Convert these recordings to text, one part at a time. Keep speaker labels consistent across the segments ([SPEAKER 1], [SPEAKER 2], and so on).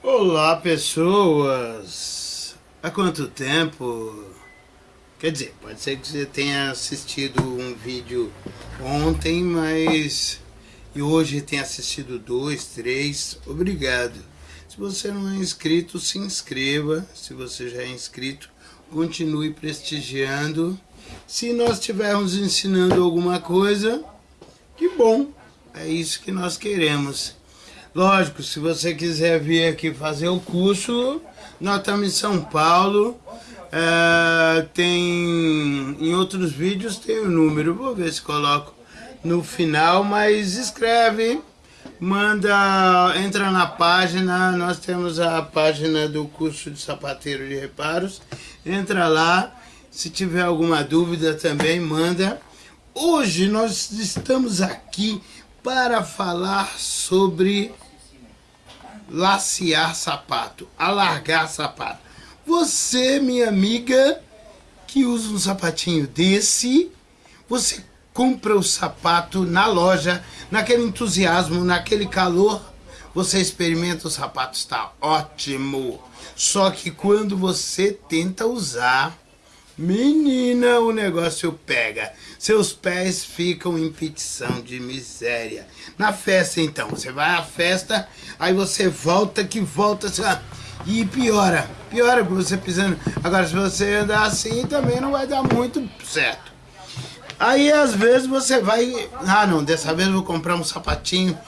[SPEAKER 1] Olá pessoas! Há quanto tempo? Quer dizer, pode ser que você tenha assistido um vídeo ontem, mas... E hoje tenha assistido dois, três, obrigado. Se você não é inscrito, se inscreva. Se você já é inscrito, continue prestigiando. Se nós estivermos ensinando alguma coisa, que bom! É isso que nós queremos. Lógico, se você quiser vir aqui fazer o curso, nós estamos em São Paulo. É, tem em outros vídeos tem o número, vou ver se coloco no final, mas escreve, manda, entra na página, nós temos a página do curso de sapateiro de reparos, entra lá, se tiver alguma dúvida também manda. Hoje nós estamos aqui para falar sobre lacear sapato, alargar sapato. Você, minha amiga, que usa um sapatinho desse, você compra o sapato na loja, naquele entusiasmo, naquele calor, você experimenta o sapato, está ótimo. Só que quando você tenta usar, menina, o negócio pega. Seus pés ficam em petição de miséria. Na festa, então, você vai à festa, aí você volta que volta, e piora. Piora porque você pisando. Agora, se você andar assim, também não vai dar muito certo. Aí, às vezes, você vai... Ah, não, dessa vez eu vou comprar um sapatinho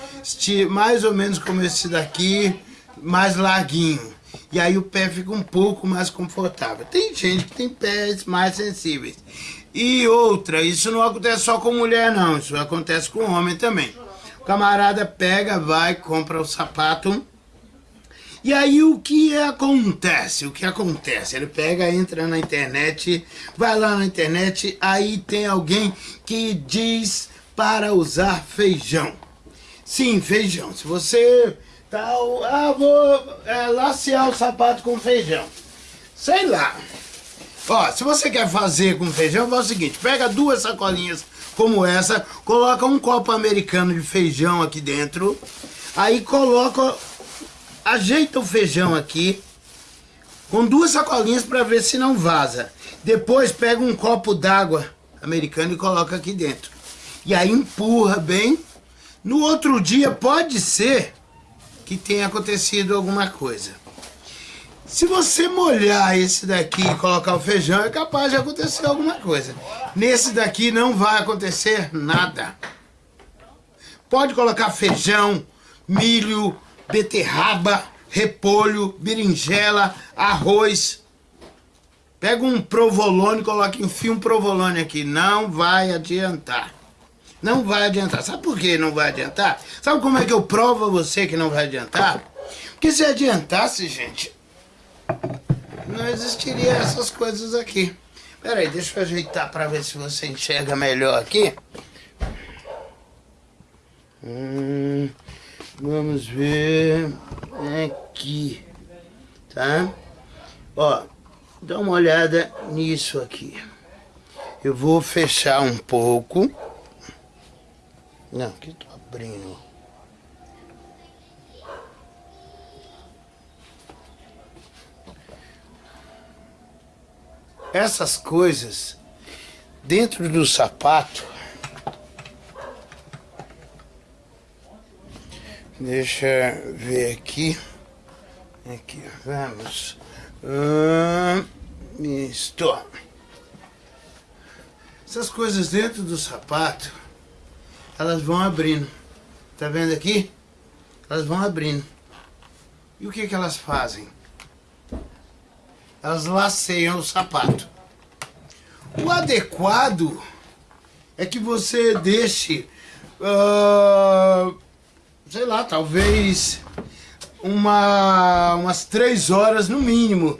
[SPEAKER 1] mais ou menos como esse daqui, mais larguinho. E aí o pé fica um pouco mais confortável. Tem gente que tem pés mais sensíveis. E outra, isso não acontece só com mulher não, isso acontece com homem também. O camarada pega, vai, compra o sapato. E aí o que acontece? O que acontece? Ele pega, entra na internet, vai lá na internet, aí tem alguém que diz para usar feijão. Sim, feijão. Se você tá, ah, vou é, o sapato com feijão. Sei lá. Ó, se você quer fazer com feijão, faz o seguinte, pega duas sacolinhas como essa, coloca um copo americano de feijão aqui dentro, aí coloca, ajeita o feijão aqui, com duas sacolinhas para ver se não vaza. Depois pega um copo d'água americano e coloca aqui dentro. E aí empurra bem. No outro dia pode ser que tenha acontecido alguma coisa. Se você molhar esse daqui e colocar o feijão, é capaz de acontecer alguma coisa. Nesse daqui não vai acontecer nada. Pode colocar feijão, milho, beterraba, repolho, berinjela, arroz. Pega um provolone, coloca, enfia um provolone aqui. Não vai adiantar. Não vai adiantar. Sabe por que não vai adiantar? Sabe como é que eu provo a você que não vai adiantar? Porque se adiantasse, gente, não existiria essas coisas aqui. Pera aí, deixa eu ajeitar para ver se você enxerga melhor aqui. Hum, vamos ver aqui, tá? Ó, dá uma olhada nisso aqui. Eu vou fechar um pouco. Não, aqui tô abrindo. essas coisas dentro do sapato deixa ver aqui. Aqui vamos. Ah, estou essas coisas dentro do sapato elas vão abrindo tá vendo aqui elas vão abrindo e o que que elas fazem elas laceiam o sapato. O adequado é que você deixe, uh, sei lá, talvez uma, umas três horas no mínimo.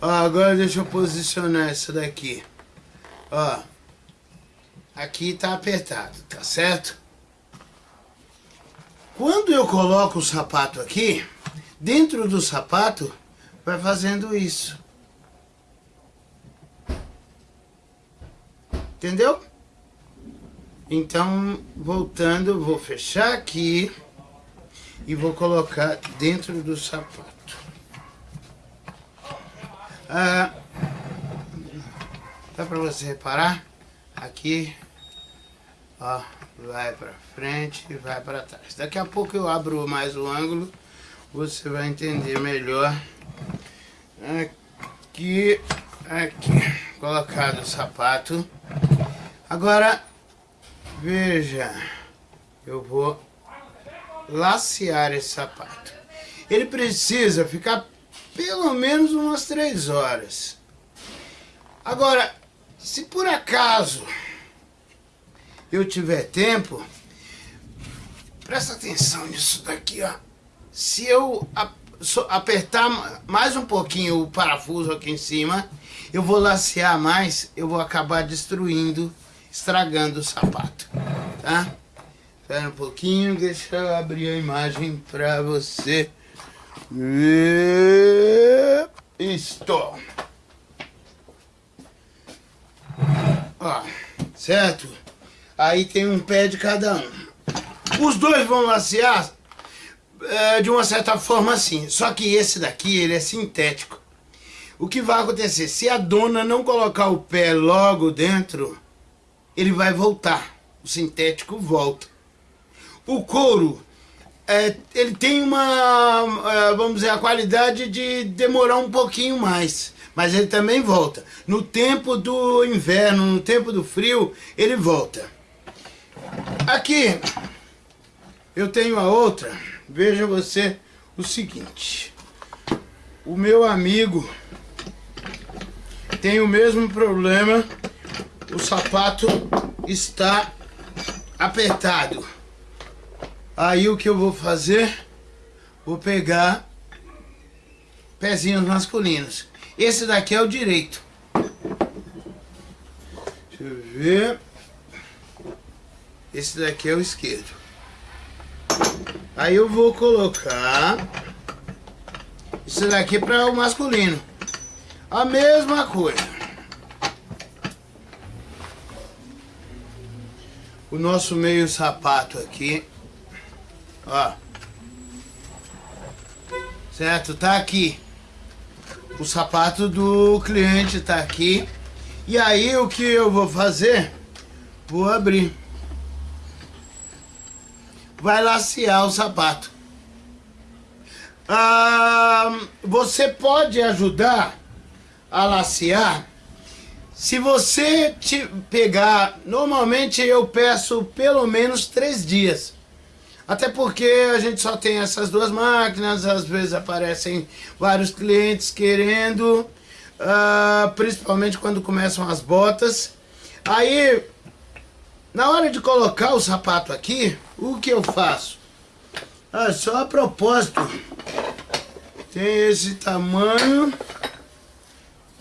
[SPEAKER 1] Uh, agora deixa eu posicionar essa daqui. Ó, aqui tá apertado, tá certo? Quando eu coloco o sapato aqui, dentro do sapato vai fazendo isso. Entendeu? Então, voltando, vou fechar aqui. e vou colocar dentro do sapato. Ah, dá para você reparar? Aqui, ó, vai para frente e vai para trás. Daqui a pouco eu abro mais o ângulo, você vai entender melhor. Aqui, aqui, colocado o sapato. Agora, veja, eu vou lacear esse sapato. Ele precisa ficar pelo menos umas três horas. Agora, se por acaso eu tiver tempo, presta atenção nisso daqui, ó. Se eu apertar mais um pouquinho o parafuso aqui em cima, eu vou lacear mais, eu vou acabar destruindo, estragando o sapato, tá? Espera um pouquinho, deixa eu abrir a imagem para você ver. Isto. Ó, certo? Aí tem um pé de cada um. Os dois vão lacear é, de uma certa forma assim. Só que esse daqui, ele é sintético. O que vai acontecer? Se a dona não colocar o pé logo dentro, ele vai voltar. O sintético volta. O couro, é, ele tem uma, é, vamos dizer, a qualidade de demorar um pouquinho mais mas ele também volta. No tempo do inverno, no tempo do frio, ele volta. Aqui, eu tenho a outra. Veja você o seguinte. O meu amigo tem o mesmo problema. O sapato está apertado. Aí o que eu vou fazer? Vou pegar pezinhos masculinos. Esse daqui é o direito. Deixa eu ver. Esse daqui é o esquerdo. Aí eu vou colocar isso daqui para o masculino. A mesma coisa. O nosso meio sapato aqui. Ó. Certo? Tá aqui. O sapato do cliente tá aqui. E aí o que eu vou fazer? Vou abrir. Vai lacear o sapato. Ah, você pode ajudar a lacear se você te pegar, normalmente eu peço pelo menos três dias. Até porque a gente só tem essas duas máquinas, às vezes aparecem vários clientes querendo, uh, principalmente quando começam as botas. Aí, na hora de colocar o sapato aqui, o que eu faço? Ah, só a propósito, tem esse tamanho,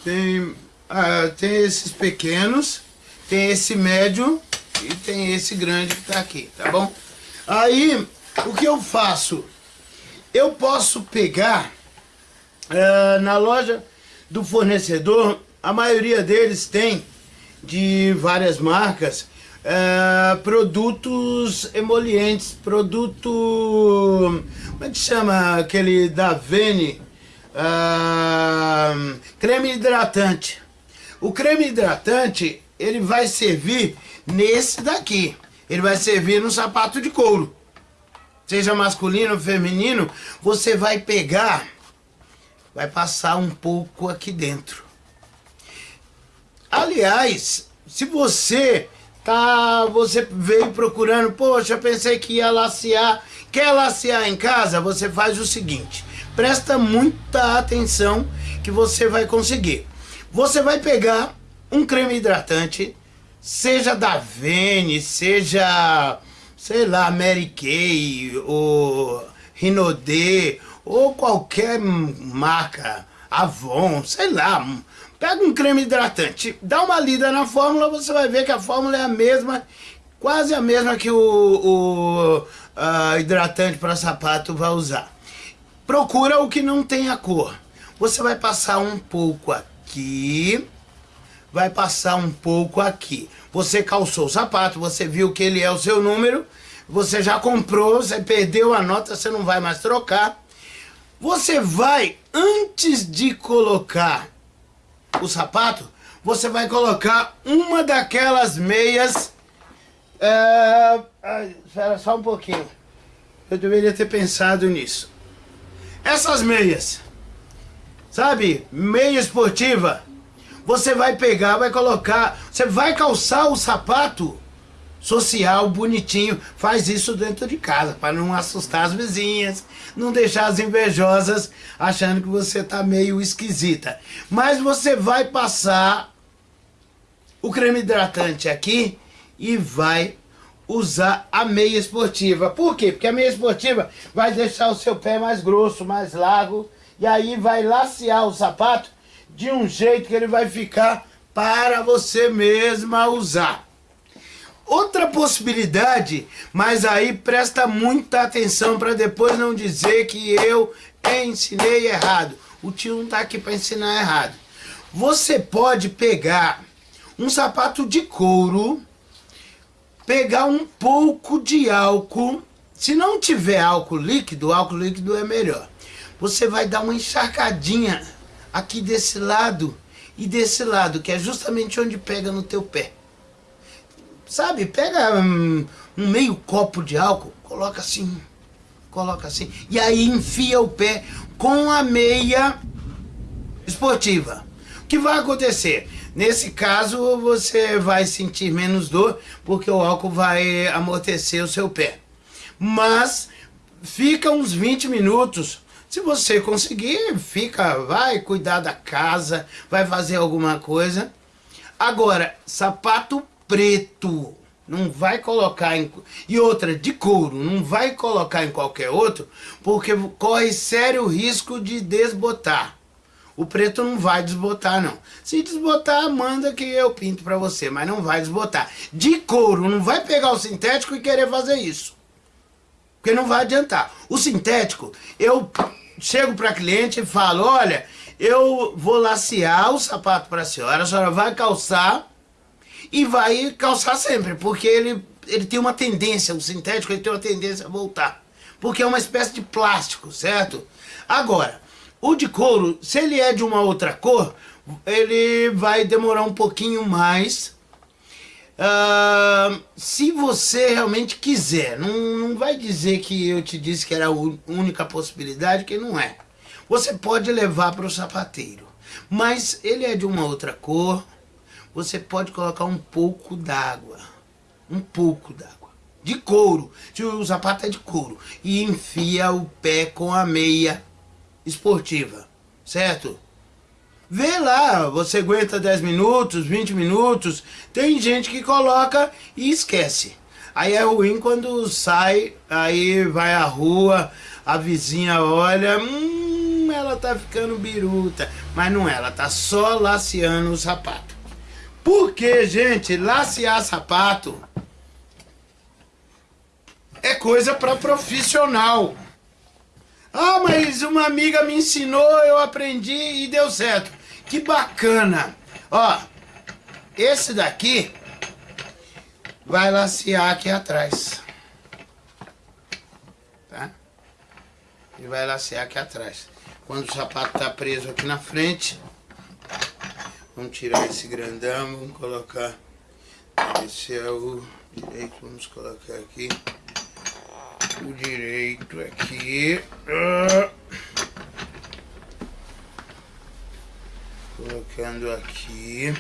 [SPEAKER 1] tem, ah, tem esses pequenos, tem esse médio e tem esse grande que tá aqui, tá bom? Aí, o que eu faço? Eu posso pegar uh, na loja do fornecedor, a maioria deles tem, de várias marcas, uh, produtos emolientes, produto... Como é que chama aquele da Vene? Uh, creme hidratante. O creme hidratante, ele vai servir nesse daqui ele vai servir no sapato de couro. Seja masculino ou feminino, você vai pegar, vai passar um pouco aqui dentro. Aliás, se você tá, você veio procurando, poxa, pensei que ia lacear, quer lacear em casa, você faz o seguinte, presta muita atenção que você vai conseguir. Você vai pegar um creme hidratante, seja da Vene, seja, sei lá, Mary Kay, ou Rinodê, ou qualquer marca, Avon, sei lá, pega um creme hidratante, dá uma lida na fórmula, você vai ver que a fórmula é a mesma, quase a mesma que o, o hidratante para sapato vai usar. Procura o que não tem a cor. Você vai passar um pouco aqui, vai passar um pouco aqui. Você calçou o sapato, você viu que ele é o seu número, você já comprou, você perdeu a nota, você não vai mais trocar. Você vai, antes de colocar o sapato, você vai colocar uma daquelas meias... É, espera só um pouquinho. Eu deveria ter pensado nisso. Essas meias, sabe? Meia esportiva. Você vai pegar, vai colocar... Você vai calçar o sapato social, bonitinho. Faz isso dentro de casa, para não assustar as vizinhas, não deixar as invejosas achando que você tá meio esquisita. Mas você vai passar o creme hidratante aqui e vai usar a meia esportiva. Por quê? Porque a meia esportiva vai deixar o seu pé mais grosso, mais largo, e aí vai lacear o sapato de um jeito que ele vai ficar para você mesma usar. Outra possibilidade, mas aí presta muita atenção para depois não dizer que eu ensinei errado. O tio não está aqui para ensinar errado. Você pode pegar um sapato de couro, pegar um pouco de álcool. Se não tiver álcool líquido, álcool líquido é melhor. Você vai dar uma encharcadinha aqui desse lado e desse lado, que é justamente onde pega no teu pé sabe, pega um, um, meio copo de álcool, coloca assim, coloca assim, e aí enfia o pé com a meia esportiva. O que vai acontecer? Nesse caso, você vai sentir menos dor, porque o álcool vai amortecer o seu pé. Mas, fica uns 20 minutos, se você conseguir, fica, vai cuidar da casa, vai fazer alguma coisa. Agora, sapato preto. Não vai colocar em... E outra, de couro, não vai colocar em qualquer outro, porque corre sério risco de desbotar. O preto não vai desbotar, não. Se desbotar, manda que eu pinto pra você, mas não vai desbotar. De couro, não vai pegar o sintético e querer fazer isso. Porque não vai adiantar. O sintético, eu chego pra cliente e falo, olha, eu vou lacear o sapato pra senhora, a senhora vai calçar e vai calçar sempre, porque ele, ele tem uma tendência, o sintético ele tem uma tendência a voltar, porque é uma espécie de plástico, certo? Agora, o de couro, se ele é de uma outra cor, ele vai demorar um pouquinho mais, uh, se você realmente quiser, não, não vai dizer que eu te disse que era a única possibilidade, que não é. Você pode levar para o sapateiro, mas ele é de uma outra cor, você pode colocar um pouco d'água. Um pouco d'água. De couro. O sapato é de couro. E enfia o pé com a meia esportiva. Certo? Vê lá, você aguenta 10 minutos, 20 minutos. Tem gente que coloca e esquece. Aí é ruim quando sai, aí vai à rua, a vizinha olha, hum, ela tá ficando biruta. Mas não é, ela tá só laceando o sapato. Porque, gente, lacear sapato é coisa para profissional. Ah, mas uma amiga me ensinou, eu aprendi e deu certo. Que bacana. Ó, esse daqui vai lacear aqui atrás. Tá? E vai lacear aqui atrás. Quando o sapato tá preso aqui na frente, Vamos tirar esse grandão, vamos colocar. Esse é o direito, vamos colocar aqui. O direito aqui. Colocando aqui.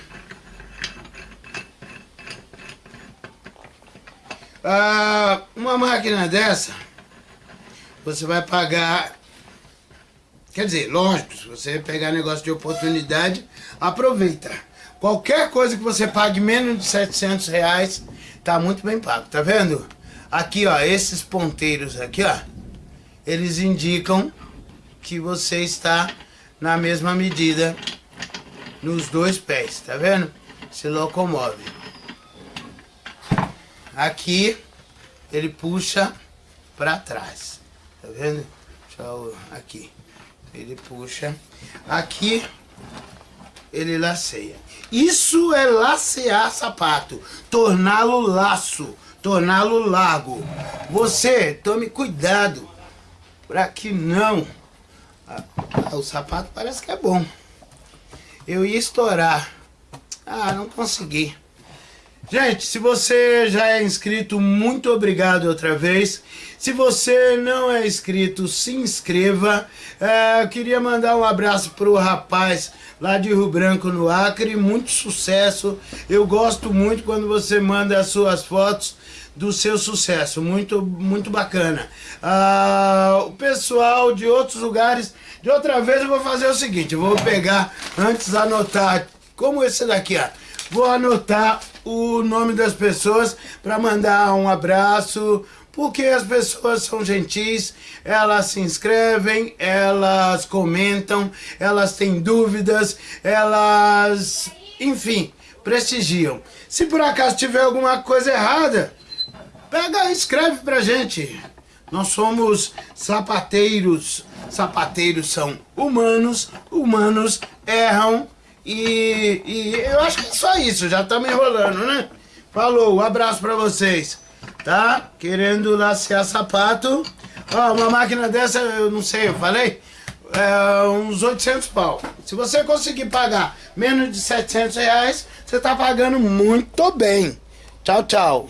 [SPEAKER 1] Ah, uma máquina dessa, você vai pagar Quer dizer, lógico, se você pegar negócio de oportunidade, aproveita. Qualquer coisa que você pague menos de 700 reais, tá muito bem pago, tá vendo? Aqui, ó, esses ponteiros aqui, ó, eles indicam que você está na mesma medida nos dois pés, tá vendo? Se locomove. Aqui, ele puxa para trás, tá vendo? Deixa eu, aqui ele puxa. Aqui, ele laceia. Isso é lacear sapato, torná-lo laço, torná-lo largo. Você, tome cuidado para que não... Ah, o sapato parece que é bom. Eu ia estourar. Ah, não consegui. Gente, se você já é inscrito, muito obrigado outra vez. Se você não é inscrito, se inscreva. É, eu queria mandar um abraço para o rapaz lá de Rio Branco, no Acre. Muito sucesso. Eu gosto muito quando você manda as suas fotos do seu sucesso. Muito, muito bacana. Ah, o pessoal de outros lugares... De outra vez eu vou fazer o seguinte. Eu vou pegar, antes anotar, como esse daqui, ó. Vou anotar o nome das pessoas para mandar um abraço, porque as pessoas são gentis, elas se inscrevem, elas comentam, elas têm dúvidas, elas, enfim, prestigiam. Se por acaso tiver alguma coisa errada, pega e escreve pra gente. Nós somos sapateiros, sapateiros são humanos, humanos erram, e, e eu acho que é só isso, já estamos enrolando, né? Falou, um abraço pra vocês. Tá? Querendo lacear sapato. Ó, uma máquina dessa, eu não sei, eu falei? É, uns 800 pau. Se você conseguir pagar menos de 700 reais, você tá pagando muito bem. Tchau, tchau.